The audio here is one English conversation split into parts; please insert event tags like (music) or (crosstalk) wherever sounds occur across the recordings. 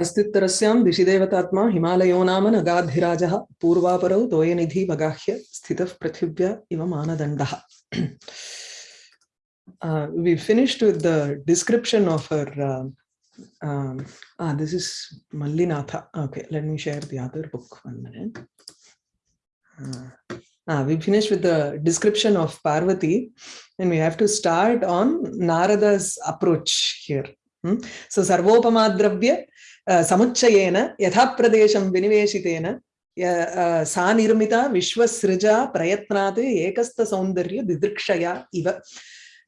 अस्तित्तरस्यां दिशिदेवतात्मा हिमालयो नाम नगाधिराजः पूर्वापरौ तोयनिधि वगाह्य स्थितः पृथिव्या इव मानदण्डः uh, we finished with the description of her uh, um, ah this is mallinatha okay let me share the other book one minute uh, ah, we finished with the description of parvati and we have to start on narada's approach here hmm? so sarvopamadravya uh, samuchayena yatha pradesham viniveshitena सा निर्मिता विश्वसृजा प्रयत्नात् एकस्तसौन्दर्य दिदृक्षया इव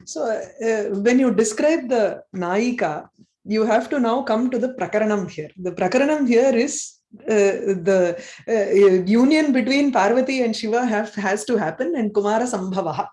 so uh, when you describe the Naika, you have to now come to the Prakaranam here. The Prakaranam here is uh, the uh, union between Parvati and Shiva have, has to happen and Kumara Sambhavaha.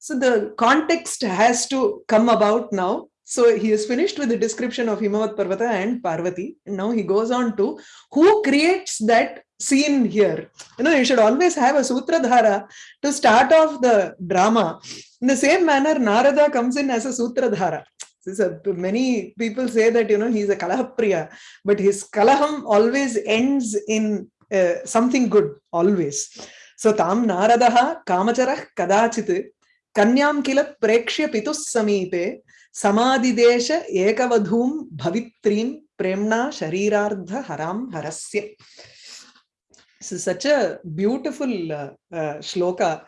So the context has to come about now. So he is finished with the description of Himavat Parvata and Parvati. And now he goes on to who creates that scene here. You know, you should always have a Sutradhara to start off the drama. In the same manner, Narada comes in as a Sutradhara. A, many people say that, you know, he's a Kalahapriya, but his Kalaham always ends in uh, something good, always. So, Tam Naradaha Kamacharah Kadachit Prekshya Pitus Samipe Samadidesha Ekavadhum Bhavitrim Premna Sharirardha Haram Harasya. This is such a beautiful uh, uh, shloka.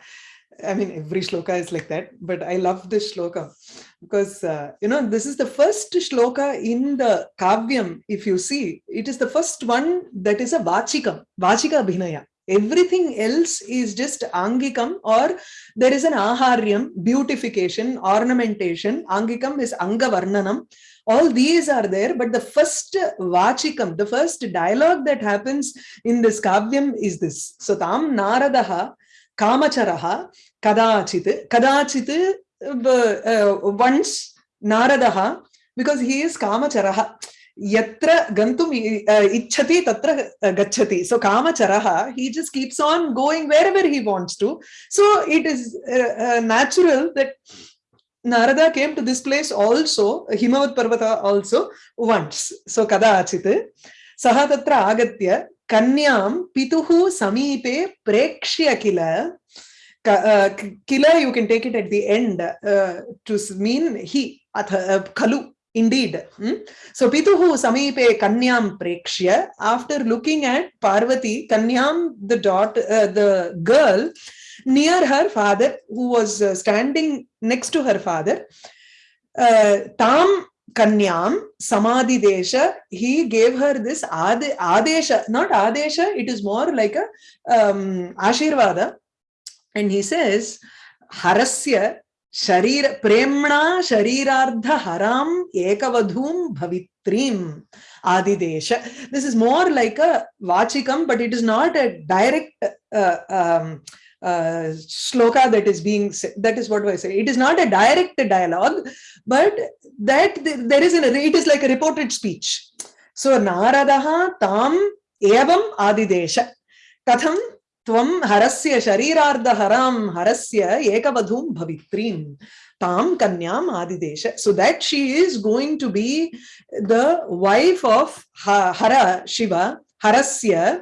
I mean, every shloka is like that, but I love this shloka because, uh, you know, this is the first shloka in the Kavyam. If you see, it is the first one that is a Vachikam, Vachika Abhinaya. Everything else is just Angikam or there is an Aharyam, beautification, ornamentation. Angikam is Angavarnanam. All these are there, but the first Vachikam, the first dialogue that happens in this Kavyam is this. So Tam Naradaha Kamacharaha Kadachit. Kadachit uh, once Naradaha, because he is Kamacharaha. yatra gantum uh, ichhati tatra gachhati so kamacharaha he just keeps on going wherever he wants to so it is uh, uh, natural that narada came to this place also himavat parvata also once so kada achite. Sahatatra agatya, kanyam pituhu samipe prekshya kila. पितुः समीपे प्रेक्ष्य किल किल you can take it at the end to mean हि अथ खलु Indeed. Hmm? So Pituhu Samipe Kanyam Prekshya, after looking at Parvati, Kanyam, the daughter, uh, the girl, near her father, who was uh, standing next to her father, uh, Tam Kanyam Samadhi Desha, he gave her this Ade, Adesha, not Adesha, it is more like a um, Ashirvada. And he says, Harasya शरीर प्रेमणा शरीरार्ध हराम एकवधूम भवित्रीम। आदिदेश। This is more like a वाचिकम but it is not a direct shloka that is being that is what why say it is not a direct dialogue but that there is it is like a reported speech so Narada ताम एवं आदिदेश कथम त्वं हरस्य शरीरार्धहरां हरस्य एकवधूं भवित्रीं तां कन्याम् आदिदेश। So that she is going to be the wife of Hara, Shiva, हरस्य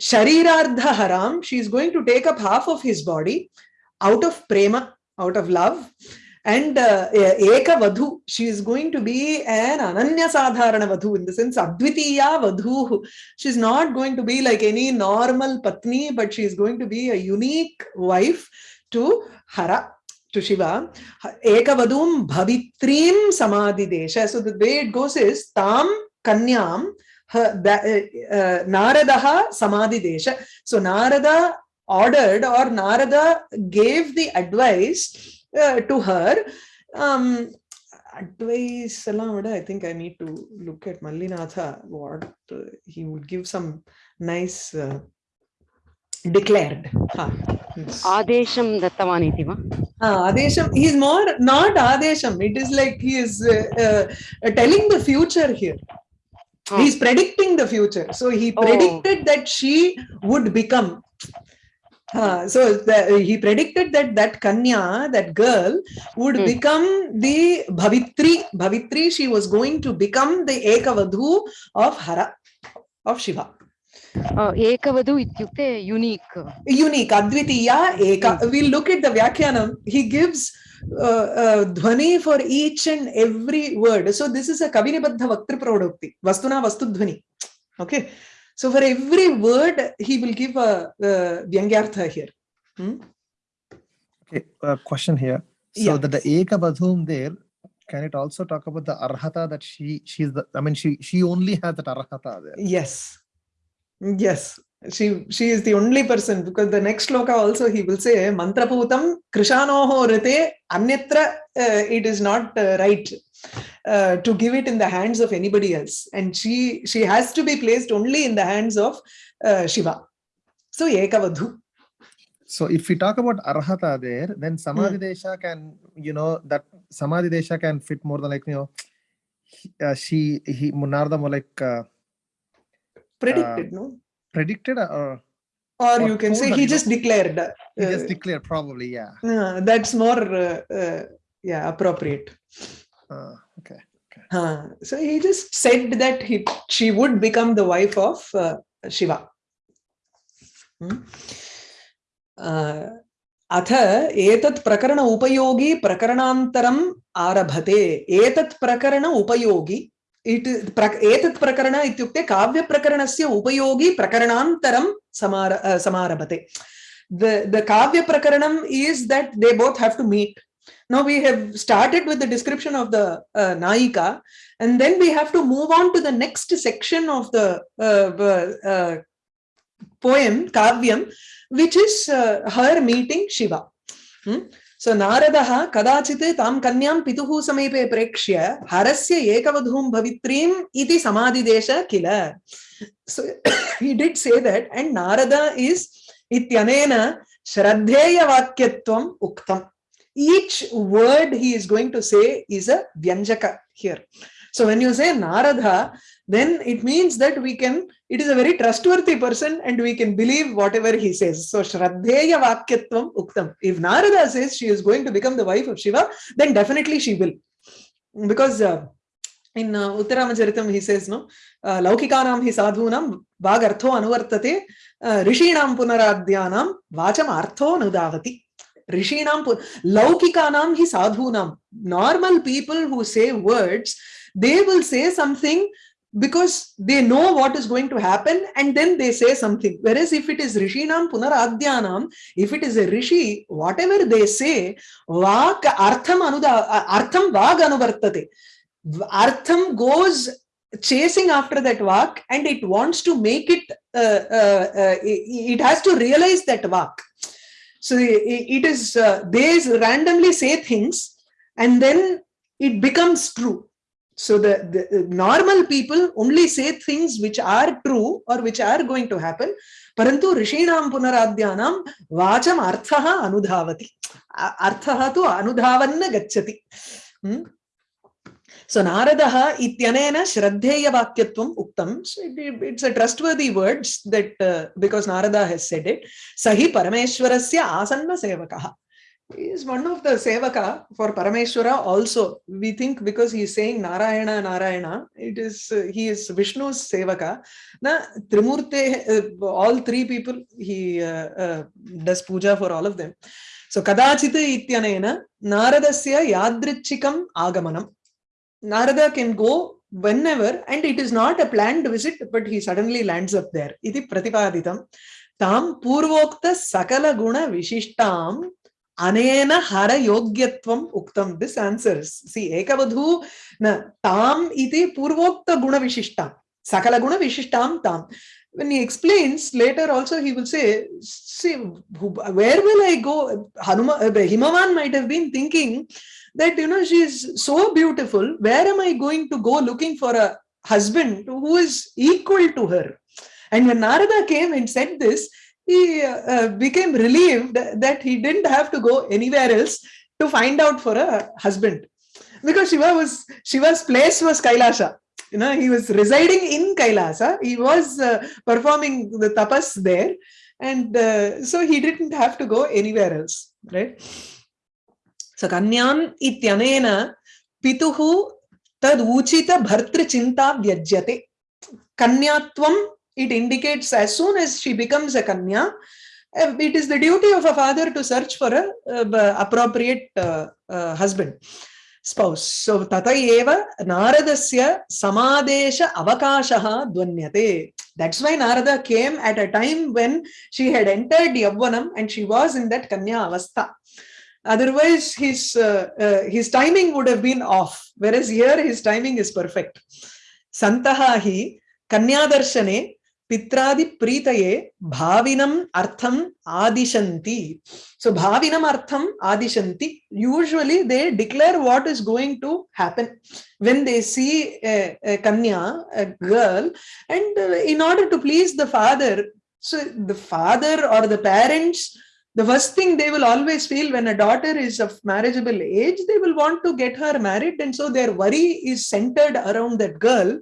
शरीरार्धहरां she is going to take up half of his body out of prema out of love And uh, Eka Vadhu, she is going to be an Ananya Sadharana Vadhu, in the sense Advitiya Vadhu. She is not going to be like any normal Patni, but she is going to be a unique wife to Hara, to Shiva. Eka Vadhum Bhavitrim Samadhi Desha. So the way it goes is Tam Kanyam Naradaha Samadhi Desha. So Narada ordered or Narada gave the advice to her. Um, advice, I think I need to look at Mallinatha, what uh, he would give some nice uh, declared. Huh. Adesham Dattavani va? Uh, Adesham, he is more not Adesham, it is like he is uh, uh, telling the future here. Oh. He's predicting the future. So he predicted oh. that she would become. Uh, so the, he predicted that that Kanya, that girl, would Hmm. become the Bhavitri. Bhavitri, she was going to become the Ekavadhu of Hara, of Shiva. Uh, एकवधु इत्युक्ते unique Unique, Advitiya, Eka. We'll look at the Vyakyanam. He gives uh, uh, dhvani for each and every word. So this is a Kavinibadha Vaktri Produkti. Vastuna Vastu Dhvani. Okay. So for every word, he will give a, uh Vyangyartha here. Hmm? Okay, uh, question here. So Yeah. that the Ekavadhum there, can it also talk about the arhata that she she's the I mean she she only has that arhata there. Yes. Yes. She she is the only person because the next sloka also he will say mantraputam krishanoho rite anyatra uh, it is not uh, right uh, to give it in the hands of anybody else and she she has to be placed only in the hands of uh, Shiva. So ekavadhu. So if we talk about arhata there, then samadhi desha can you know that samadhi desha can fit more than like you know he- uh, she he Narada more like uh, predicted no predicted or or or you can say he know, just declared uh, he just declared probably yeah. uh, that's more uh, uh, yeah appropriate Uh, okay. Huh. So he just said that he she would become the wife of uh, Shiva. Hmm. Uh, अथ एतत् प्रकरण उपयोगी प्रकरणान्तरम् आरभते एतत् प्रकरण उपयोगी it प्र- एतत् प्रकरण इत्युक्ते काव्यप्रकरणस्य उपयोगी प्रकरणान्तरं समार uh, समारभते the the kavya prakaranam is that they both have to meet now we have started with the description of the uh, naika and then we have to move on to the next section of the uh, uh, uh, poem kavyam which is uh, her meeting shiva Hmm? सो नारद कदाचित् तां कन्यां पितुः समीपे प्रेक्ष्य, हरस्य एकवधूं भवित्रीम् इति समादिदेश किल so did say that and Narada is is श्रद्धेय वाक्य उक्तम् Each word he is going to say is a vyanjaka here. So when you say narada then it means that we can it is a very trustworthy person and we can believe whatever he says. So shraddheya vakyatvam uktam. If narada says she is going to become the wife of shiva then definitely she will. Because uh, in uh, Uttararamacharitam he says no uh, laukikanam hi sadhunam vagartho anuvartate uh, rishinam punaradhyanam vacham artho nudavati. Rishinam laukikanam hi sadhunam. Normal people who say words they will say something because they know what is going to happen and then they say something. Whereas if it is rishinam punaradhyanam if it is a rishi whatever they say vak artham anuda artham vag anuvartate. Artham goes chasing after that vak and it wants to make it uh, uh, uh, it, has to realize that vak. So it is uh, they randomly say things and then it becomes true so the, the normal people only say things which are true or which are going to happen ऋषीणां पुनराद्यानां वाचम् अर्थः अनुधावति अ- अर्थः तु अनुधावन्न गच्छति Hmm? So Naradaha ityanena shraddheya Vakyatvam uktam. So it- it's a trustworthy words that uh, because Narada has said it. Sahi Parameshwarasya asanna sevakaha. Is one of the sevaka for Parameshwara also. We think because he is saying Narayana, Narayana, it is uh, he is Vishnu's sevaka. Na Trimurte, uh, all three people, he uh, uh, does puja for all of them. So Kadachita ityanena Naradasya yadrichikam agamanam. Narada can go whenever and it is not a planned visit but he suddenly lands up there. Iti pratipaditam. Tam purvokta sakala guna vishishtam This answers. See, ekavadhu na tam iti purvokta guna vishishtam. Sakala guna vishishtam tam. When he explains later also he will say, see, where will I go? Hanuma, Himavan might have been thinking that you know she is so beautiful where am i going to go looking for a husband who is equal to her and when narada came and said this he uh, became relieved that he didn't have to go anywhere else to find out for a husband. Because shiva was shiva's place was kailasha you know he was residing in kailasa. He was uh, performing the tapas there. And uh, so he didn't have to go anywhere else right? So kanyam ityanena pituhu tad uchita bhartri chinta vyajyate. Kanyatvam it indicates as soon as she becomes a kanya uh, it is the duty of a father to search for a uh, appropriate uh, uh, husband spouse. So tata eva naradasya samadesha avakashaha dvanyate. That's why narada came at a time when she had entered yavvanam and she was in that kanya avastha. Otherwise his uh, uh, his timing would have been off whereas here his timing is perfect. Santaha hi kanyadarshane पित्रादि प्रीतये भाविनम अर्थम आदिशन्ति. सो भाविनम अर्थम आदिशन्ति. Usually they declare what is going to happen when they see kanya girl and in order to please the father so the father or the parents the first thing they will always feel when a daughter is of marriageable age they will want to get her married and so their worry is centered around that girl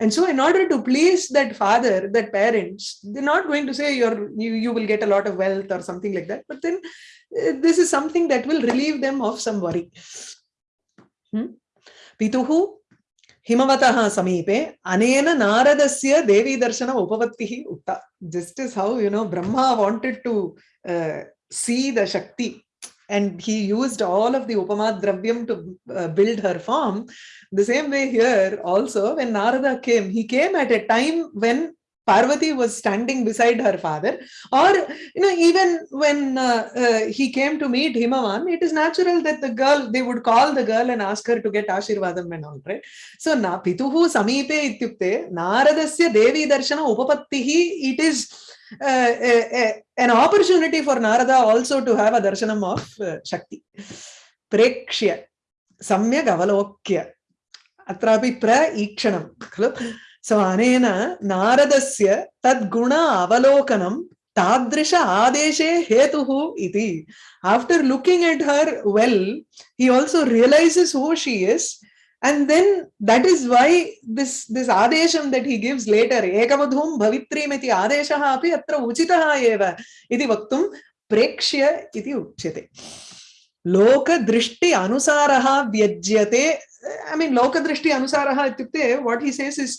and so in order to please that father that parents they're not going to say you're you, you will get a lot of wealth or something like that but then uh, this is something that will relieve them of some worry hmm? pituhu हिमवतः समीपे अनेन नारदस्य देवीदर्शन उपपत्तिः उक्ता just as how you know brahma wanted to uh, see the shakti. And he used all of the upama dravyam to uh, build her form the same way here also when narada came he came at a time when Parvati was standing beside her father, or you know, even when uh, uh, he came to meet Himavan, it is natural that the girl they would call the girl and ask her to get Ashirvadam and all, right? So, na pituhu samipe ityukte naradasya devi darshana upapattihi, it is uh, uh, uh, an opportunity for Narada also to have a darshanam of Shakti. Prekshya, Samyag Avalokya, Atrapi Praikshanam. So, Anena Naradasya Tadguna Avalokanam Tadrisha Adeshe Hetuhu Iti. After looking at her well, he also realizes who she is and then that is why this this adesham that he gives later ekavadhum bhavitrimiti adeshaha api atra uchitaha eva iti vaktum प्रेक्ष्य इति उच्यते लोकदृष्टि अनुसारः व्यज्यते I mean लोकदृष्टि अनुसारः इत्युक्ते what he says is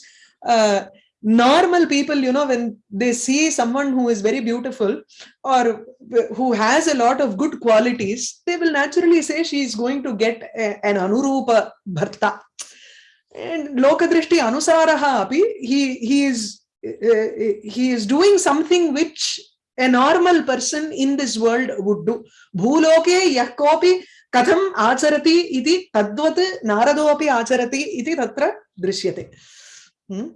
normal people you know when they see someone who is very beautiful or who has a lot of good qualities they will naturally say she is going to get a, an anurupa bharta and lokadrishti anusaraha api he he is uh, he is doing something which a normal person in this world would do bhuloke yah kopi katham acharati iti tadvat naradopi acharati iti tatra drishyate hmm?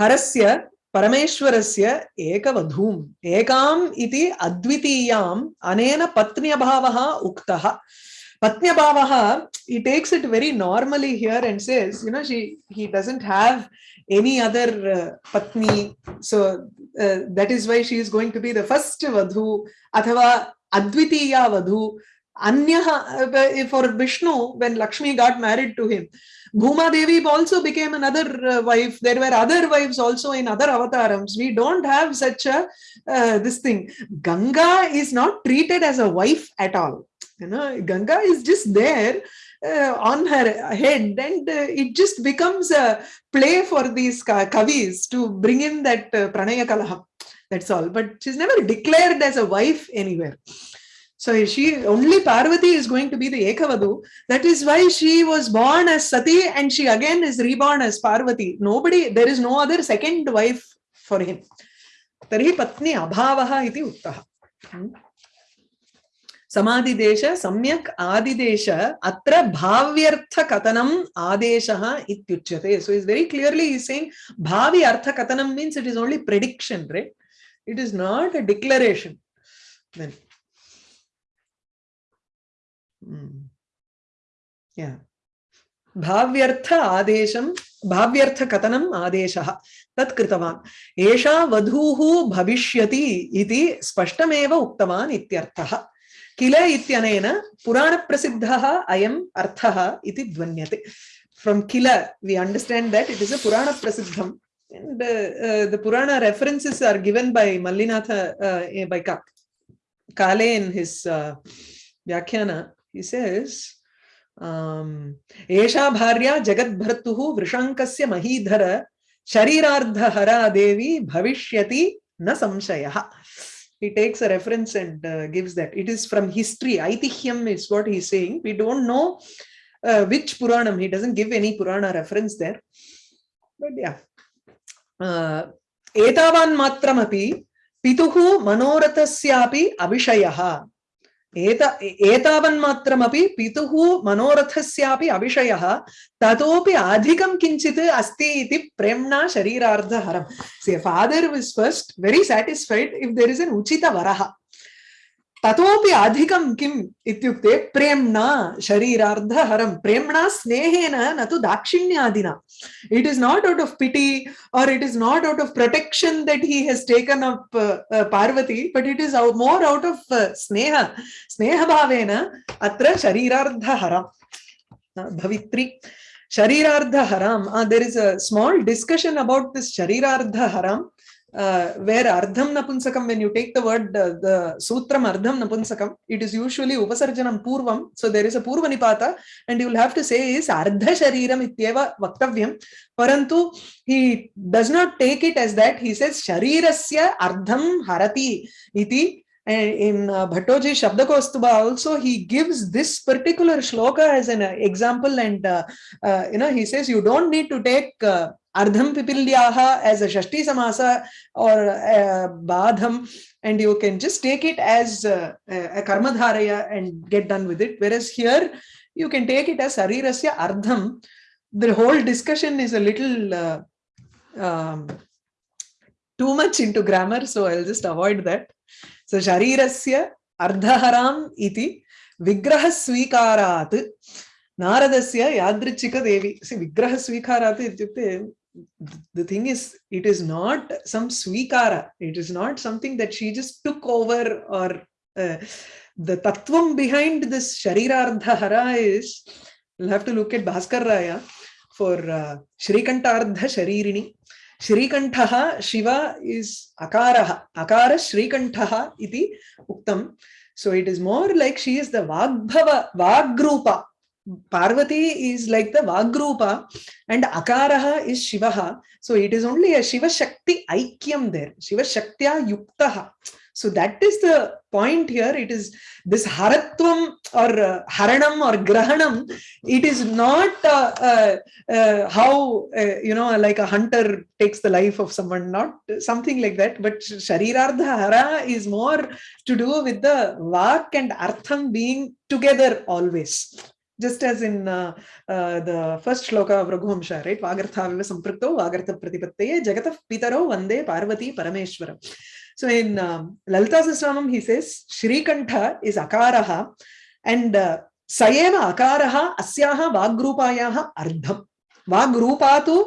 हरस्य परमेश्वरस्य एकवधूम् एकाम् इति अद्वितीयाम् अनेन पत्न्यभावः उक्तः पत्न्यभावः he takes it very normally here and says you know she he doesn't have any other uh, patni so uh, that is why she is going to be the first vadhu athava advitiya vadhu Anya, for Vishnu, when Lakshmi got married to him, Bhuma Devi also became another uh, wife. There were other wives also in other avatarams. We don't have such a uh, this thing. Ganga is not treated as a wife at all. You know, Ganga is just there uh, on her head, and uh, it just becomes a play for these kavis to bring in that uh. That's all. But she's never declared as a wife anywhere. So she only Parvati is going to be the Ekavadu. That is why she was born as Sati and she again is reborn as Parvati. Nobody, there is no other second wife for him. Tarhi patni abhavaha iti uttaha. समाधिदेश सम्यक् आदिदेश अत्र भाव्यर्थकथनम् आदेशः इत्युच्यते so is very clearly is saying bhavi artha katanam means it is only prediction right it is not a declaration then भाव्यर्थ आदेशं भाव्यर्थकथनम् आदेशः तत् कृतवान् एषा वधूः भविष्यति इति स्पष्टमेव किल इत्यनेन पुराणप्रसिद्धः अयम् अर्थः इति ध्वन्यते from kill we understand that it is a पुराणप्रसिद्धं And uh, uh, the Purana references are given by Mallinatha, uh, by Ka- Kale in his uh, Vyakhyana. He says, um, Esha bharya jagat bhartuhu vrishankasya mahidhara sharirardhahara devi bhavishyati na samshayaha. He takes a reference and uh, gives that. It is from history. Aitihyam is what he's saying. We don't know uh, which Puranam. He doesn't give any Purana reference there. But yeah. Uh, एतावान् मात्रमपि पितुः मनोरथस्यापि अविषयः एत, एतावन्मात्रमपि पितुः मनोरथस्यापि अविषयः, ततोपि अधिकं किञ्चित् अस्ति इति प्रेम्णा शरीरार्धहरम्. Say father was first very satisfied if there is an उचितवरः. ततोपि अधिकं किम् इत्युक्ते प्रेम्णा शरीरार्धहरं, प्रेम्णा स्नेहेन न तु दाक्षिण्यादिना। It is not out of pity or it is not out of protection that he has taken up Parvati but it is more out of sneha स्नेहभावेन अत्र शरीरार्धहरं भवित्री शरीरार्धहरं there is a small discussion about this शरीरार्धहरं Uh. Uh, where ardham napunsakam, when you take the word, uh, the sutram ardham napunsakam, it is usually upasarjanam purvam. So there is a purva nipata, and you will have to say is ardha shariram ityeva vaktavyam. Parantu he does not take it as that. He says sharirasya ardham harati iti. And in uh, Bhattoji Shabdakostuba also he gives this particular shloka as an uh, example and uh, uh, you know he says you don't need to take uh, ardham pipilyaha as a shashti samasa or uh, badham and you can just take it as uh, a karmadharaya and get done with it whereas here you can take it as sarirasya ardham the whole discussion is a little uh, um, too much into grammar so i'll just avoid that so sharirasya ardhaharam iti yadrichika devi see vigraha swikarat ityukte the thing is it is not some swikara. It is not something that she just took over or uh, the tattvam behind this sharirardhahara is you'll have to look at bhaskar raya for uh, shrikantarddha sharirini. Shrikantaha shiva is akaraha. Akara shrikantaha iti uktam. So it is more like she is the vagbhava vagrupa Parvati is like the Vagrupa and Akaraha is Shivaha. So it is only a Shiva Shakti Aikyam there. Shiva Shaktya Yuktaha. So that is the point here. It is this Haratvam or uh, Haranam or Grahanam. It is not uh, uh, uh, how, uh, you know, like a hunter takes the life of someone, not something like that. But Sharirardha Hara is more to do with the Vak and Artham being together always just as in uh, uh, the first shloka of Raghuamsha, right? Vagarthaviva samprukto vagartha pratipattaye jagatah pitaro vande parvati parameshwaram. So in um, Lalita Sasramam, he says, Shrikantha is akaraha and uh, sayeva akaraha asyaha vagrupayaha ardham. Vagrupatu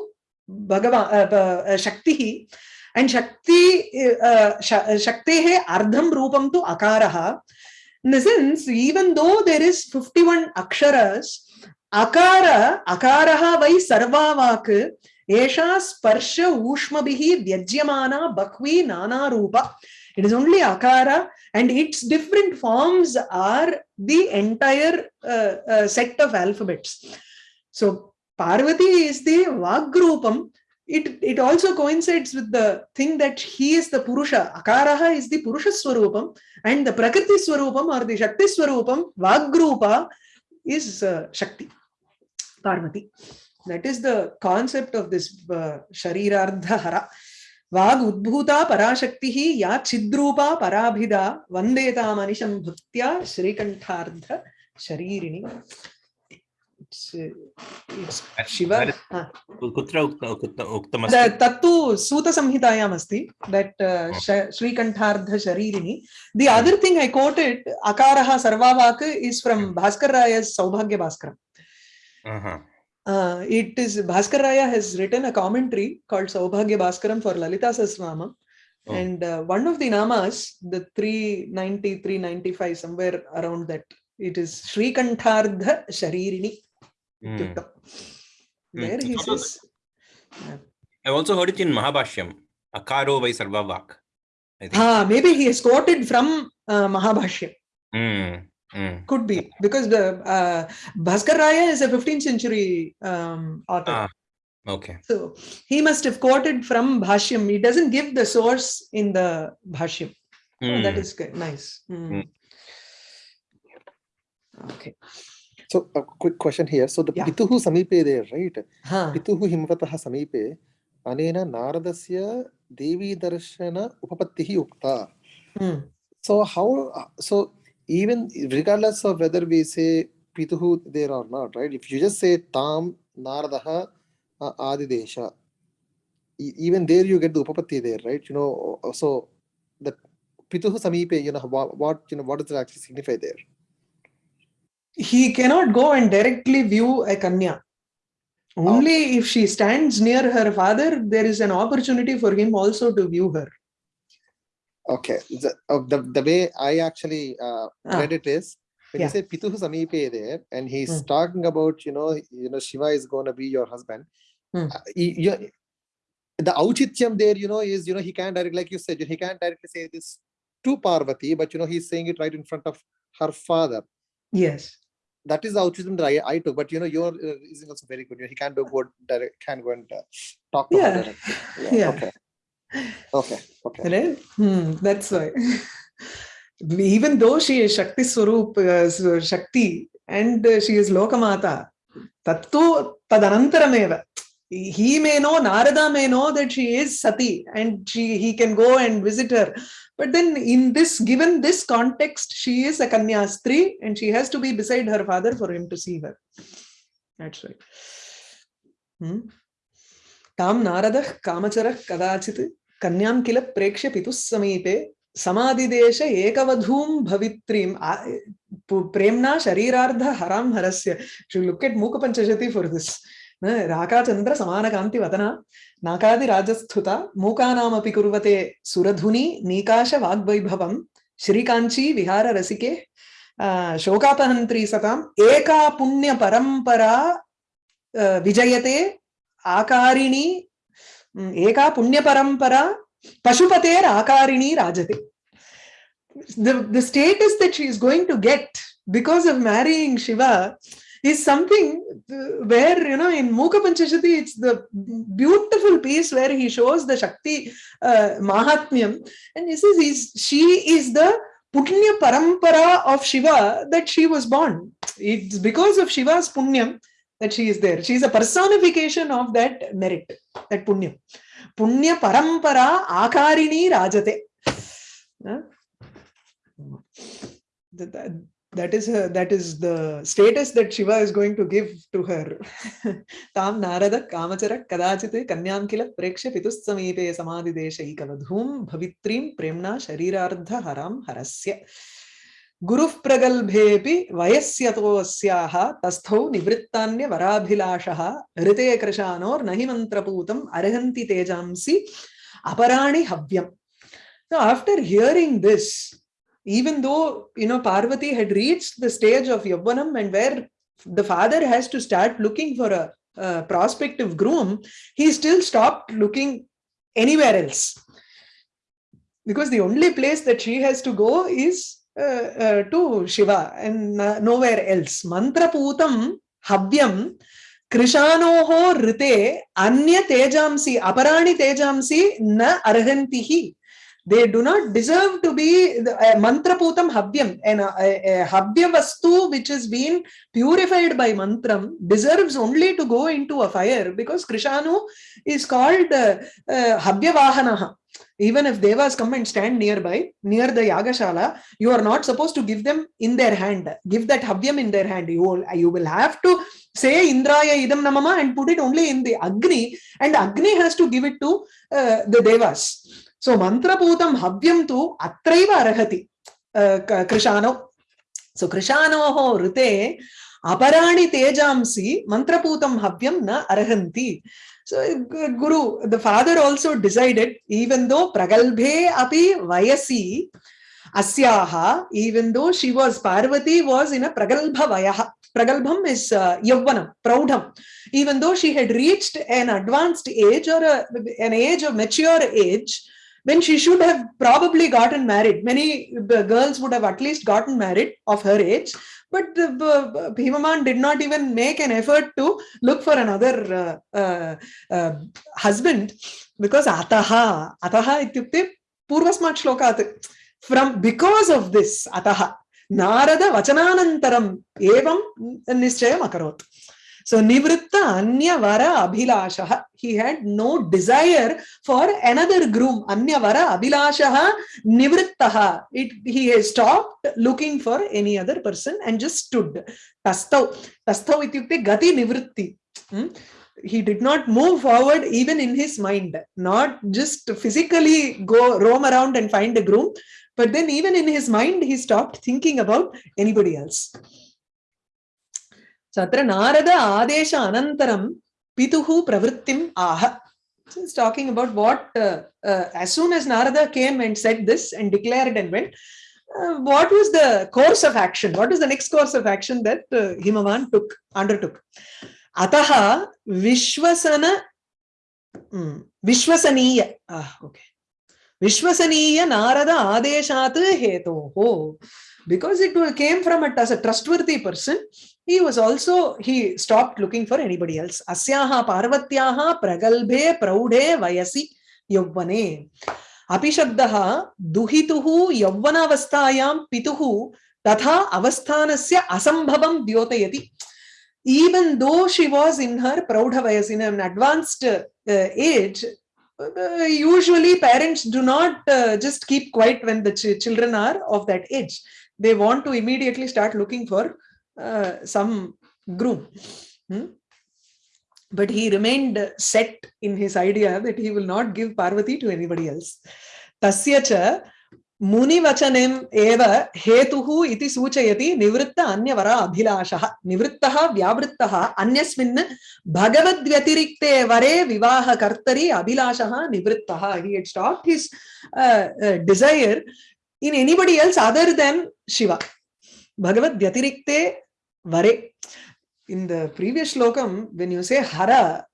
bhagava, uh, uh, shaktihi and shakti uh, shaktehe ardham rupam tu akaraha in the sense, even though there is 51 aksharas, akara, akaraha vai sarvavak, esha sparsha ushmabhihi vyajyamana bhakvi nana rupa. It is only akara and its different forms are the entire uh, uh, set of alphabets. So Parvati is the Vagrupam it it also coincides with the thing that he is the purusha akaraha is the purusha swarupam and the prakriti swarupam or the shakti swarupam vagrupa is uh, shakti parvati that is the concept of this uh, sharirardha hara वाग उद्भूता पराशक्तिः या चिद्रूपा पराभिदा वन्देता मनिशं भक्त्या श्रीकण्ठार्ध शरीरिणी शिव कुत्र उक्तम् तत्तु सूतसंहितायाम् अस्ति that श्रीकण्ठार्धशरीरिणी the other thing I quoted अकारः सर्वावाक् is from Bhaskara Raya Saubhagya Bhaskaram Uh, it is Bhaskar Raya has written a commentary called Saubhagya Bhaskaram for Lalita Sasramam. Oh. And uh, one of the namas, the 390, 395, somewhere around that, it is Shrikantardha Sharirini. (laughs) Hmm. There he says, yeah. I also heard it in Mahabhashyam. Akaro vai sarva vak. Ah, maybe he is quoted from uh, Mahabhashyam. Mm, mm. Could be because the uh, Bhaskar Raya is a 15th century um, author. Ah, okay. So he must have quoted from Bhashyam. He doesn't give the source in the Bhashyam. Oh, that Mm. good. Nice. Mm. Okay. So a quick question here. So the yeah. Pituhu Samipe there, right? Huh. Pituhu Himvataha Samipe, Anena Naradasya Devi Darshana Upapattihi Ukta. Hmm. So how, uh, so even regardless of whether we say Pituhu there or not, right? If you just say Tam Naradaha uh, Adidesha, even there you get the Upapatti there, right? You know, uh, so the Pituhu Samipe, you know, what, what, you know, what does it actually signify there? He cannot go and directly view a Kanya. Only if she stands near her father, there is an opportunity for him also to view her. okay the, uh, the, the way i actually uh, Ah. read it is when Yeah. you say pituhu samipe there and he's Hmm. talking about you know you know shiva is going to be your husband Hmm. uh, you- the auchityam there you know is you know he can't directly like you said he can't directly say this to parvati but you know he's saying it right in front of her father Yes. That is the auchityam that I, I took but you know your uh, reasoning also very good he can't do good direct can't go and uh, talk to her Yeah. directly. (laughs) yeah, Yeah. okay okay okay Right? Hmm, that's why. (laughs) Even though she is Shakti Swarup, uh, Shakti, and uh, she is Lokamata, Tattu Tadanantarameva. He may know, Narada may know that she is Sati and she he can go and visit her. But then in this, given this context, she is a Kanyastri and she has to be beside her father for him to see her. That's right. Hmm. ताम नारदः कामचरः कदाचित् कन्यां किल प्रेक्ष्य पितुः समीपे समाधिदेश भवित्रीम् आ- पु- प्रेम्णा शरीरार्ध हरां हरस्य look at मूक Panchashati for this राकाचंद्र सामनकांति वतना नाकादिराजस्थुता राकाचन्द्रसमानकान्तिवदना नाकादिराजस्थिता मूकानामपि कुर्वते सुरधुनि नीकाशवाग्वैभवं श्रीकाञ्ची विहाररसिके शोकापहन्त्री सताम् एका पुण्यपरम्परा विजयते आकारिणी एका पुण्यपरम्परा पशुपतेराकारिणी राजते। The, the status that she is going to get because of marrying Shiva is something uh, where you know in mukha panchashati it's the beautiful piece where he shows the shakti uh, mahatmyam and he says he's, she is the punya parampara of shiva that she was born it's because of shiva's punyam that she is there. She is a personification of that merit, that punya. Punya parampara akarini rajate. Huh? That, that, that is her, that is the status that Shiva is going to give to her. (laughs) Tam narada kamachara kadachite kanyam kila preksha pitus samipe samadhi deshaikavadhum bhavitrim premna sharirardha haram harasya. गुरुः प्रगल्भेऽपि वयस्यतोऽस्याः तस्थौ निवृत्तान्यवराभिलाषः ऋते कृशानोर्न हि मन्त्रपूतम् अर्हन्ति तेजांसि अपराणि हव्यम् Now, after hearing this, even though you know Parvati had reached the stage of Yavvanam and where the father has to start looking for a, a prospective groom, he still stopped looking anywhere else. Because the only place that she has to go is uh, uh, to Shiva and uh, nowhere else. Mantra Mantraputam havyam krishanoho rite anya tejamsi aparani tejamsi na arhantihi. They do not deserve to be the, uh, mantraputam havyam. And a, a, a vastu which has been purified by mantram deserves only to go into a fire because Krishanu is called uh, uh, vahanaha. Even if devas come and stand nearby, near the yagashala, you are not supposed to give them in their hand. Give that havyam in their hand. You will, you will have to say Indraya idam namama and put it only in the Agni, and Agni has to give it to uh, the devas. Putam havyam tu atraiva arahati uh, Krishano. So Krishanoho rite aparani tejamsi mantraputam havyam na arhanti. So Gu- Guru, the father also decided, even though pragalbhe api vayasi asyaha, even though she was Parvati was in a pragalbha vayaha. Pragalbham is uh, Yavvanam, Praudham. Even though she had reached an advanced age or a, an age of mature age, when she should have probably gotten married. Many girls would have at least gotten married of her age, but uh, Bhimaman did not even make an effort to look for another uh, uh, uh, husband because ataha, ataha ityukte purvasmat shlokat. From because of this ataha, Narada vachananantaram evam nischayam akarot. So Nivritta Anya Vara Abhilashaha. He had no desire for another groom. Anya Vara Abhilashaha Nivrittaha. It, he stopped looking for any other person and just stood. Tastau. Tastau ityukte gati nivritti. Hmm? He did not move forward even in his mind. Not just physically go roam around and find a groom. But then even in his mind, he stopped thinking about anybody else. So Narada Adesha Anantaram Pituhu Pravrittim Aha. So it's talking about what, uh, uh, as soon as Narada came and said this and declared and went, uh, what was the course of action? What was the next course of action that uh, Himavan took, undertook? Ataha Vishwasana, mm, Vishwasaniya. Ah, okay. Vishwasaniya Narada Adeshat Hetoho. Because it came from a, as a trustworthy person, he was also he stopped looking for anybody else. Asyaha parvatyaha pragalbhe praude vayasi yavvane. Api shabdah duhituhu yavvanavasthayam pituhu tatha avasthanasya asambhavam dyotayati even though she was in her praudha vayas in an advanced uh, age uh, usually parents do not uh, just keep quiet when the ch children are of that age. They want to immediately start looking for uh, some groom. Hmm? But he remained set in his idea that he will not give Parvati to anybody else. Tasya cha मुनिवचनम् एव हेतुः इति सूचयति निवृत्त अन्यवरा अभिलाषः निवृत्तः व्यावृत्तः अन्यस्मिन् भगवद्व्यतिरिक्ते वरे विवाहकर्तरि अभिलाषः निवृत्तः he had stopped his uh, uh, desire in anybody else other than Shiva Bhagavad Vyatirikte Vare. In the previous slokam, when you say Hara,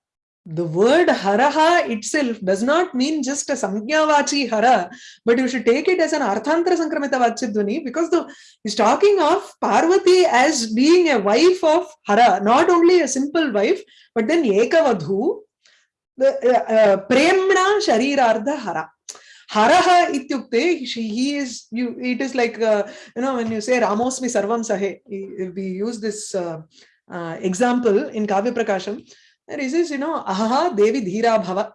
the word Haraha itself does not mean just a Samgyavachi Hara, but you should take it as an Arthantra Sankramita Vachidvani because the, he's talking of Parvati as being a wife of Hara, not only a simple wife, but then Ekavadhu, the uh, uh, Premna Sharirardha Hara. Haraha ityukte, he is, you, it is like, uh, you know, when you say Ramosmi Sarvam Sahe, we use this uh, uh, example in Kavya Prakasham. There is this, you know, Ahaha Devi Dhira Bhava.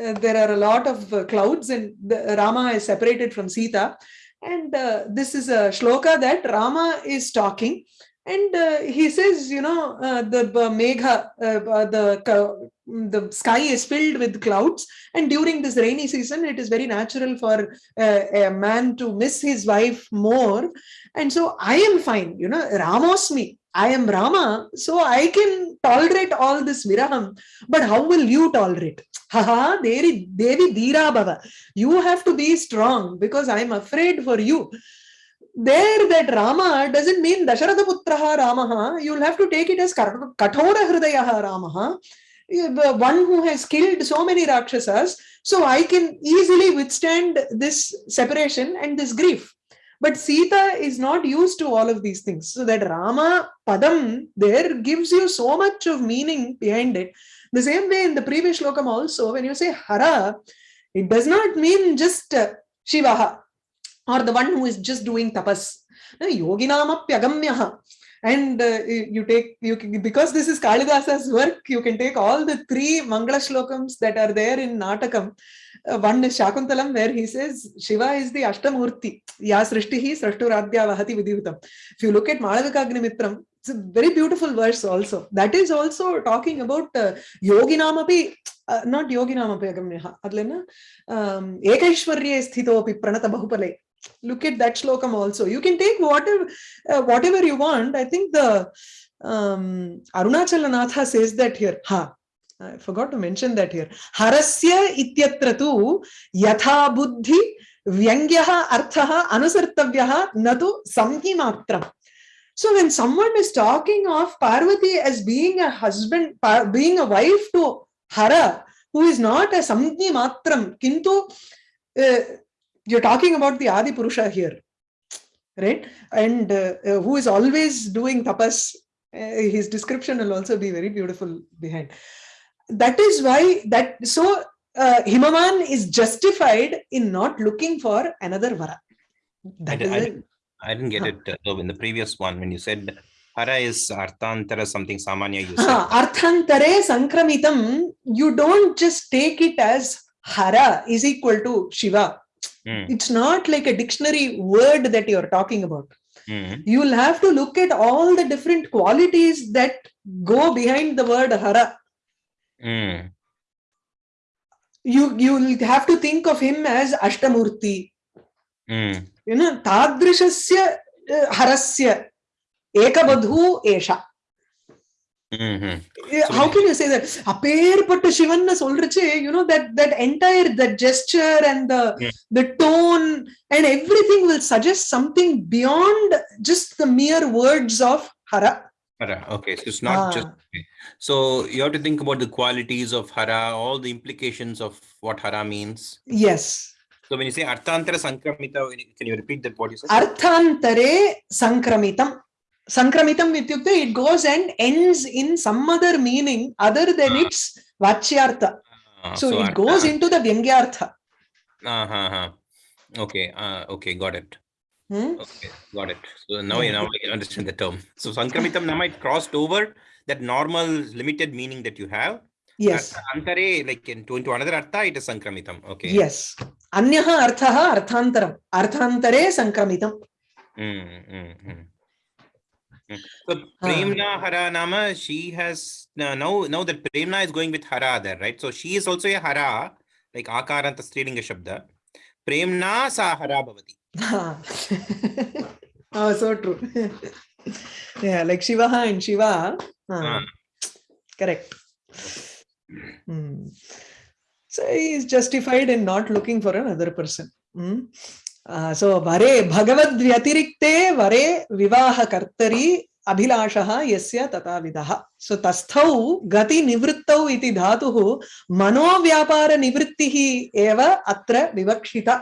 Uh, there are a lot of uh, clouds and the, Rama is separated from Sita. And uh, this is a shloka that Rama is talking. And uh, he says, you know, uh, the uh, Megha, the the sky is filled with clouds and during this rainy season it is very natural for a man to miss his wife more. And so i am fine you know ramosmi i am rama so i can tolerate all this viraham but how will you tolerate? Haha devi devi dira bhava. You have to be strong because i am afraid for you there that Rama doesn't mean Dasharatha Putraha Ramaha. You'll have to take it as Kathora Hridayaha Ramaha eh, one who has killed so many Rakshasas, so I can easily withstand this separation and this grief. But Sita is not used to all of these things. So that Rama Padam there gives you so much of meaning behind it. The same way in the previous slokam also, when you say Hara, it does not mean just Shivaha or the one who is just doing tapas. Yoginamapyagamyaha and uh, you take you can, because this is Kalidasa's work you can take all the three Mangala shlokams that are there in Natakam uh, one is Shakuntalam where he says Shiva is the Ashtamurti ya srishtihi srashturadhya vahati vidhutam if you look at Malavikagnimittram it's a very beautiful verse also that is also talking about uh, yoginamapi uh, not yoginamapi agamyaha adlena um, ekaishwarye sthitopi pranata bahupale look at that shlokam also. You can take whatever uh, whatever you want. I think the um arunachalanatha says that here. Ha. I forgot to mention that here. Harasya ityatra tu yatha buddhi vyangyah arthah anusartavyah natu samhi matram So when someone is talking of Parvati as being a husband, being a wife to Hara, who is not a Samgni Matram, Kintu, uh, you're talking about the Adi Purusha here, right? And uh, uh, who is always doing tapas. Uh, his description will also be very beautiful behind. That is why that so uh, Himavan is justified in not looking for another Vara. That I- is I didn't- I didn't get Huh. it uh, though in the previous one when you said hara is arthantara something samanya you said. Arthantare Sankramitam, you don't just take it as Hara is equal to Shiva. Hmm, It's not like a dictionary word that you're talking about. hmm, You will have to look at all the different qualities that go behind the word Hara. hmm, You you'll have to think of him as Ashtamurti. hmm, You know, Tadrishasya uh, Harasya Ekavadhu Esha. Mm-hmm. How can you say that? Aperpattu Shivanna solrache, you know, that that entire that gesture and the the tone and everything will suggest something beyond just the mere words of Hara. Hara. Okay. So it's not ah. just so you have to think about the qualities of Hara, all the implications of what Hara means. Yes. So when you say Arthantara Sankramita, can you repeat the what you said? Sankramitam Nityukta, it goes and ends in some other meaning other than uh, its Vachyartha. Uh, ah, so, so, it goes ah. into the Vyangyartha. Uh-huh. Okay, uh, okay, got it. Hmm? Okay, got it. So now, you know. I understand the term. So Sankramitam (laughs) Namai it crossed over that normal limited meaning that you have. Yes. Antare, like into, into another artha, it is Sankramitam. Okay. Yes. Anyaha artha arthantaram. Arthantare Sankramitam. Mm, mm, mm. So Premna Hara Nama, she has uh, now now that Premna is going with Hara there, right? So she is also a Hara, like Akaranta Strilinga Shabda. Premna sa Hara Bhavati. (laughs) oh so true (laughs) yeah like shivaha and shiva ah, Ah. correct Hmm. so he is justified in not looking for another person Hmm. Uh, so vare bhagavad vyatirikte vare vivaha अभिलाषः यस्य तथाविधः सो तस्थौ गति निवृत्तौ इति धातुः मनोव्यापारनिवृत्तिः एव अत्र विवक्षिता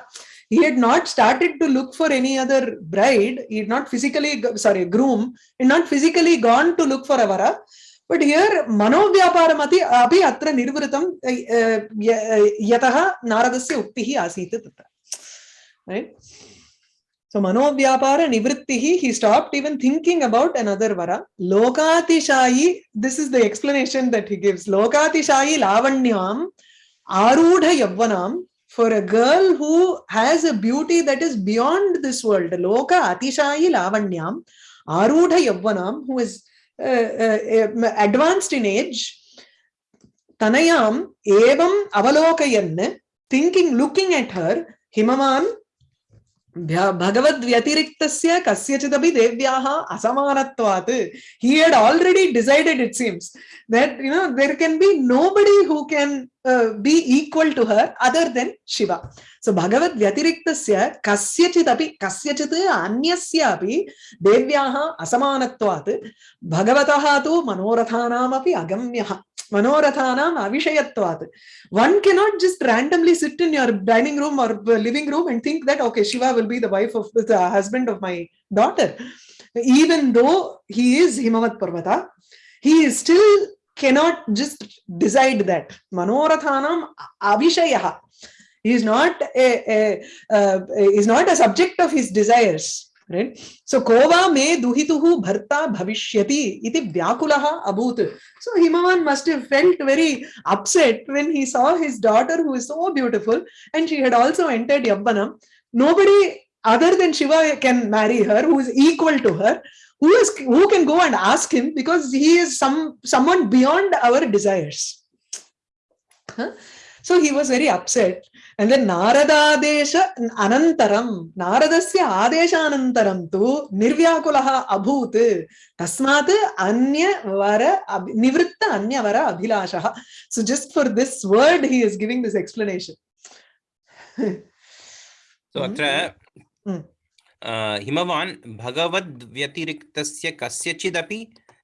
he had not started to look for any other bride he had not physically sorry groom and not physically gone to look for a vara but here मनोव्यापारमपि अपि अत्र निर्वृतं अ, अ, यतः नारदस्य उक्तिः आसीत् तत्र right? So manovyapara nivrittihi he stopped even thinking about another vara. Lokatishayi this is the explanation that he gives. Lokatishayi lavanyam arudha yavvanam for a girl who has a beauty that is beyond this world loka atishayi lavanyam arudha yavvanam who is uh, uh, uh, advanced in age tanayam evam avalokayan thinking looking at her himavan भ्य- भगवद्व्यतिरिक्तस्य कस्यचिदपि देव्याः असमानत्वात् he had already decided it seems that you know there can be nobody who can uh, be equal to her other than shiva so bhagavad vyatiriktasya kasyachit api kasyachit anyasyapi देव्याः असमानत्वात् भगवतः तु मनोरथानाम् अपि अगम्यः मनोरथानाम् अविषयत्वात् one cannot just randomly sit in your dining room or living room and think that okay shiva will be the wife of the husband of my daughter even though he is himavat parvata he is still cannot just decide that manorathanam avishayah he is not a, a uh, is not a subject of his desires right so kova me duhituhu bharta bhavishyati iti vyakulaha abut so himavan must have felt very upset when he saw his daughter who is so beautiful and she had also entered yavvanam nobody other than shiva can marry her who is equal to her who is who can go and ask him because he is some someone beyond our desires Huh? So he was very upset and then naradadesha anantaram naradasya adeshanantaram tu nirvyakulaha abhut tasmat anya vara nivritta anya vara abhilashah so just for this word he is giving this explanation So Mhm. atra Mm. uh, Himavan भगवद्व्यतिरिक्तस्य कस्यचिदपि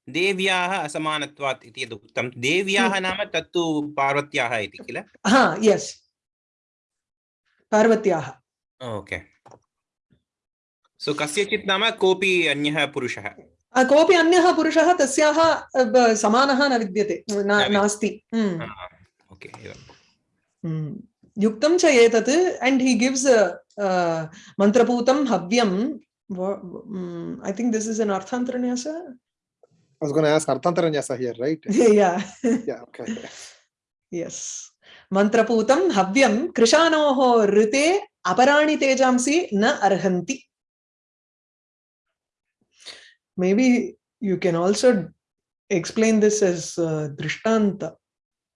देव्याः असमानत्वात् इति यद् उक्तं देव्याः नाम तत्तु पार्वत्याः इति किल? हा यस् पार्वत्याः। ओके। सो कस्यचित् नाम कोऽपि अन्यः पुरुषः? कोऽपि अन्यः पुरुषः तस्याः समानः न विद्यते नास्ति। Hmm, okay hmm. युक्तं च एतत् एण्ड् हि गिव्स् मन्त्रपूतं हव्यं I think this is an arthantaranyasa I was going to ask Arthantaranyasa here, right? (laughs) yeah. yeah, okay. yes. Mantraputam Havyam Krishanoho Rite Aparani Tejamsi Na Arhanti. Maybe you can also explain this as uh, Drishtanta.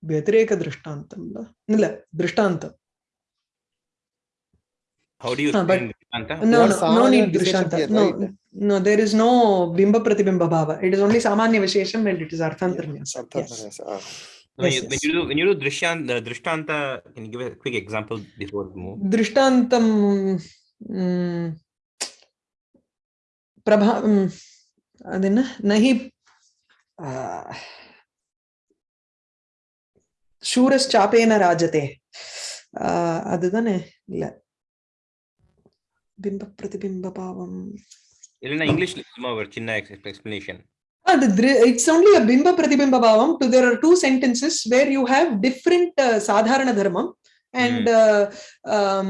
Vyatireka Drishtantam. Nila, Drishtanta. How do you ah, explain Anta? No, no, no need Drishanta. No, no, there is no Bimba Pratibimba Bhava. It is only Samanya Vishesham and it is Arthantarnyasa. Yes. yes. Yes. When you do when you do Drishyan, uh, Drishtanta, can you give a quick example before we move? Drishtantam um, Prabha um, adina, nahi. Uh, ಶೂರಶ್ಚಾಪೇನ ರಾಜತೆ ಅದು ತಾನೆ ಇಲ್ಲ பிம்ப பிரதிபிம்ப பாவம் இல்லைன்னா இங்கிலீஷ்ல சும்மா ஒரு சின்ன எக்ஸ்பிளனேஷன் அது it's only a bimba pratibimba bhavam to there are two sentences where you have different uh, sadharana dharmam and uh, um,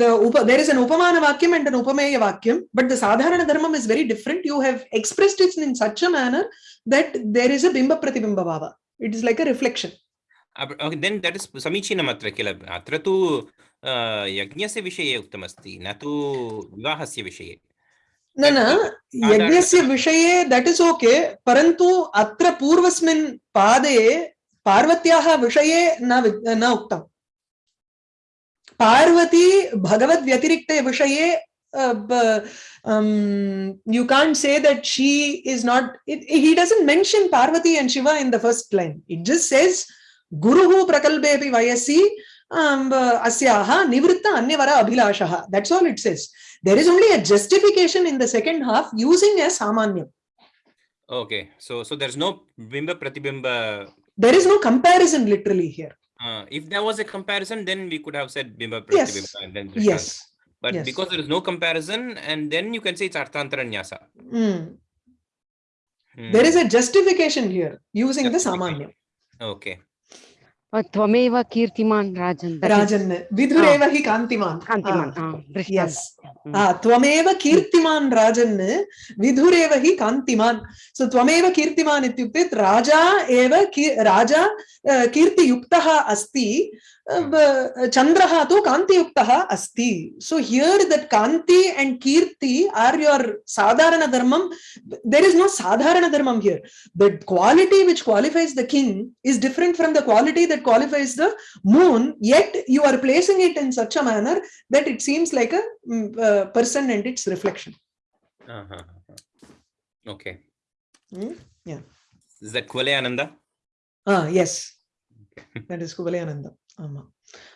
the upa, there is an upamana vakyam and an upameya vakyam but the sadharana dharmam is very different you have expressed it in such a manner that there is a bimba pratibimba bhava it is like a reflection okay, then that is न तु विवाहस्य विषये न न यज्ञस्य विषये that is okay परन्तु अत्र पूर्वस्मिन् पादे पार्वत्याः विषये न न उक्तम् पार्वती भगवद्व्यतिरिक्ते विषये you can't say that she is not it, he doesn't mention parvati and shiva in the first line it just says Guruhu prakalbepi vayasi asyaha nivritta anyavara abhilashaha. That's all it says. There is only a justification in the second half using a samanyam. Okay, so so there's no bimba pratibimba. There is no comparison literally here. Uh, if there was a comparison, then we could have said bimba pratibimba. Yes. yes. But yes. because there is no comparison, and then you can say it's arthantara nyasa. Mm. Mm. There is a justification here using the samanya. Okay. त्वमेव कीर्तिमान् राजन् राजन् हि। कान्तिमान्। कान्तिमान् हम्म। त्वमेव कीर्तिमान् राजन् हि कान्तिमान्। सो त्वमेव कीर्तिमान् इत्युक्ते राजा एव राजा कीर्तियुक्तः अस्ति। Uh, hmm. uh, Chandraha tu Kanti Yuktaha Asti. So here that Kanti and Kirti are your Sadharana Dharmam. There is no Sadharana Dharmam here. The quality which qualifies the king is different from the quality that qualifies the moon, yet you are placing it in such a manner that it seems like a mm, uh, person and its reflection. Uh -huh. Okay. Mm? Yeah. Is that Kuvalayananda? Ah, yes. That is that is Kuvalayananda. ama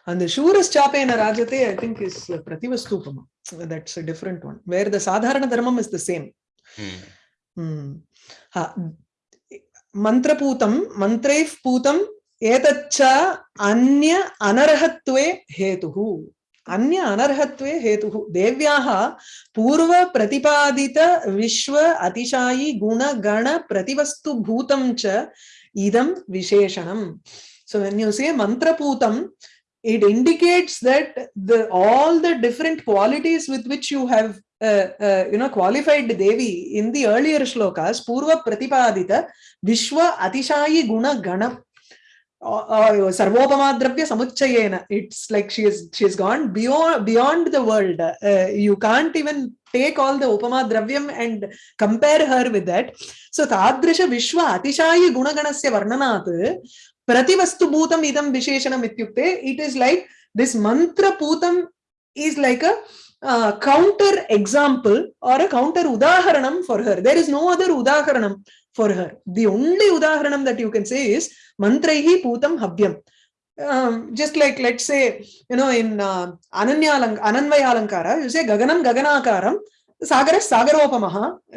and the shuraschapeena rajate i think is uh, prativastupama that's a different one where the sadharana dharmam is the same hmm. Hmm. हा, मन्त्रपूतं मन्त्रैः पूतम् एतच्च अन्य अनर्हत्वे हेतुः अन्य अनर्हत्वे हेतुः देव्याः पूर्वप्रतिपादित विश्व अतिशायि गुणगण प्रतिवस्तुभूतं च इदं विशेषणम् so when you say mantraputam it indicates that the all the different qualities with which you have uh, uh, you know qualified devi in the earlier shlokas purva pratipadita vishwa atishayi guna gana sarvopama dravya samuchayena. It's like she is she has gone beyond beyond the world. Uh, you can't even take all the upama dravyam and compare her with that. So tadrisha vishwa atishayi gunaganasya varnanat प्रतिवस्तु भूतम इदम विशेषणम इत्युक्ते it is like this mantra is like a uh, counter example or a counter udaharanam for her there is no other udaharanam for her the only udaharanam that you can say is mantraihi putam havyam um, just like let's say you know in uh, Ananyalang Ananvayalankara, you say Gaganam Gaganakaram, सागर सागरोपम।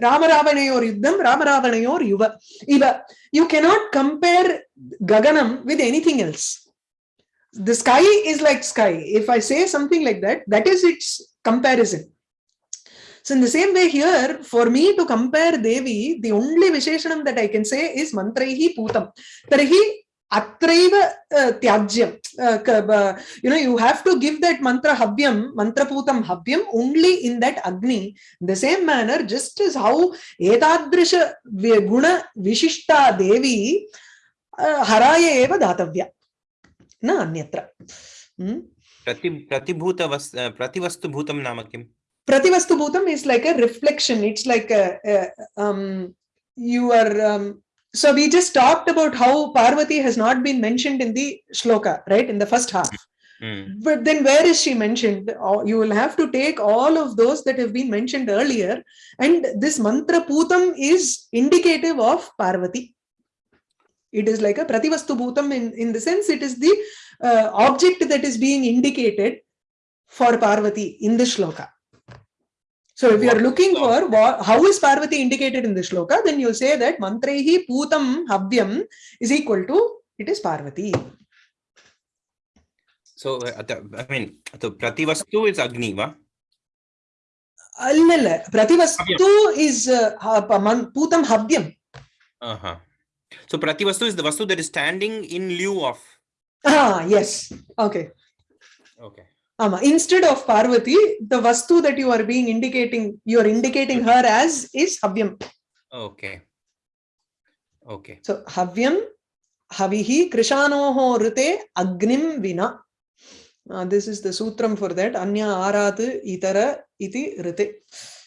राम रावणयोर युद्धम राम रावणयोर युव। इव। You can not compare Gangnam with anything else the sky is like sky if I say something like that that is its comparison so in the same way here, for me to compare devi, the only visheshanam that i can say is mantraihi putam. Tarhi Atraiva uh, Tyajyam. Uh, you know, you have to give that mantra Havyam, Mantra Putam Havyam only in that Agni. In the same manner, just as how Etadrisha Guna Vishishta Devi uh, Haraya Eva Datavya. Na Anyatra. Hmm? प्रति प्रतिभूत नाम किम् Bhutam is like a reflection. It's like a, a you are. So we just talked about how Parvati has not been mentioned in the shloka, right? In the first half. Hmm. But then where is she mentioned? You will have to take all of those that have been mentioned earlier. And this mantra Putam is indicative of Parvati. It is like a Prativastu Bhutam in, in the sense it is the uh, object that is being indicated for Parvati in the shloka. So if you are What looking is the for what, how is Parvati indicated in the shloka, then you say that Mantrehi Putam Havyam is equal to it is Parvati. So, uh, the- I mean, so Prativastu is Agni, va? ಅಲ್ಲಲ್ಲ ಪ್ರತಿವಸ್ತು is ಪೂತಂ ಹವ್ಯಂ Uh-huh. So Prativastu is the Vastu that is standing in lieu of. ಹಾ yes okay Okay. Ama, instead of Parvati, the vastu that you are being indicating, you are indicating her as is Havyam. Okay. Okay. So Havyam, Havihi, Krishanoho Rute, Agnim Vina. Uh, this is the sutram for that. Anya Arat Itara Iti Rute.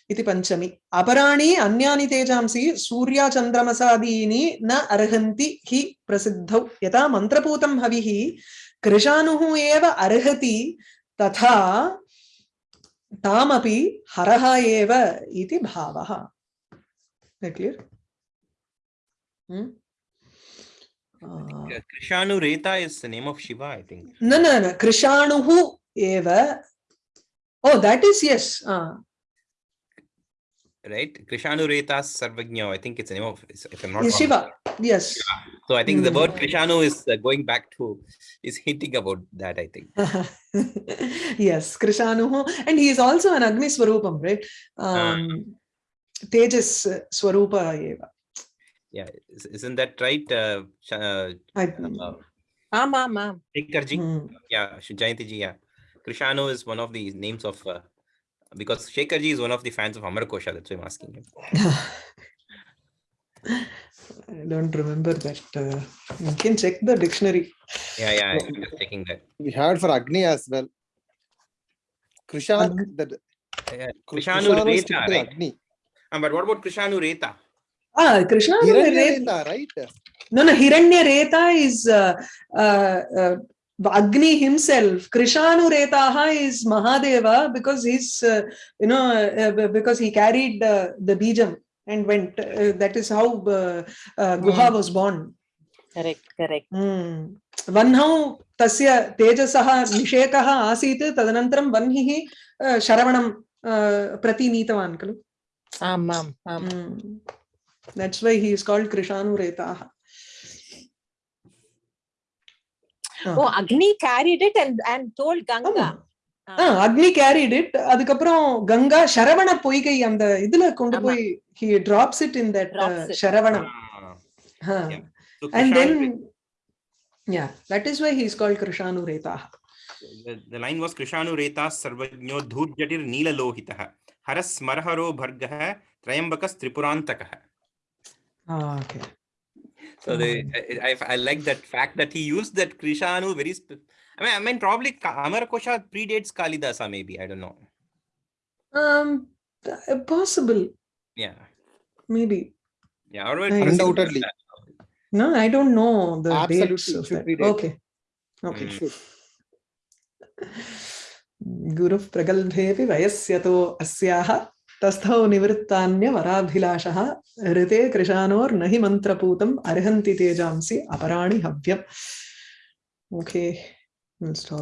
इति पञ्चमी अपराणि अन्यानि तेजांसि सूर्याचन्द्रमसादीनि न अर्हन्ति हि प्रसिद्धौ यथा मन्त्रपूतं हविः कृशानुः एव अर्हति तथा तामपि हरः एव इति भावः। Clear Krishanureta is the name of Shiva I think न न न कृषाणुः एव ओ that is yes right? Krishanureta Sarvajna, I think it's the name of, if I'm not yes, wrong. Shiva, yes. So I think mm. the word Krishanu is uh, going back to, is hinting about that, I think. (laughs) yes, Krishanu. And he is also an Agni Swarupam, right? Um, um, Tejas Swarupa Eva. Yeah, isn't that right? Uh, uh, I, uh, um, um, um. Yeah, Jayanti ji, yeah. Krishanu is one of the names of uh, because Shekharji is one of the fans of Amar Kosha, that's why I'm asking him. (laughs) I don't remember that. Uh, you can check the dictionary. Yeah, yeah, I'm just checking that. We had for Agni as well. Krishan, Agni. that Yeah, Krishanu Krishanu Reta, typically right? Agni. Uh, but what about Krishanu Reta? Ah, Krishna. Hiranyareta, right? No, no, Hiranya Reta is uh, uh, uh, Agni himself, Krishanuretaha is Mahadeva because he's, uh, you know, uh, because he carried uh, the Bijam and went. Uh, that is how uh, uh, Guha mm. was born. Correct, correct. Mm. Vanhau tasya tejasaha nishekaha asit tadanantaram vanhihi sharavanam pratineetavan kalu. That's why he is called Krishanuretaha. Uh, oh, Agni carried it and, and told Ganga. Agni carried it அதுக்கப்புறம் கங்கா சரவண பொய்கை அந்த இதுல கொண்டு போய் he drops it in that Saravanam and then yeah that is why he is called Krishanureta the line was Krishanureta சர்வஜ்ஞோ தூர்ஜட்டிர் நீல லோஹிதः ஹரஸ் மரஹரோ பர்கः த்ரயம்பகஸ் திரிபுராந்தகः okay So they, hmm. I, I, I like that fact that he used that Krishanu very, I mean, I mean, probably Amarkosha predates Kalidasa, maybe, I don't know. Um, uh, possible. Yeah. Maybe. Yeah, or undoubtedly. No, I don't know the Absolutely. dates of that. Okay. Okay. Mm. Guru Pragalbhevi Vayasyato Asyaha तस्थौ निवृत्तान्यवराभिलाषः ऋते कृशानोर्न हि मन्त्रपूतम् अर्हन्ति तेजांसि अपराणि हव्यम् Okay, we'll stop.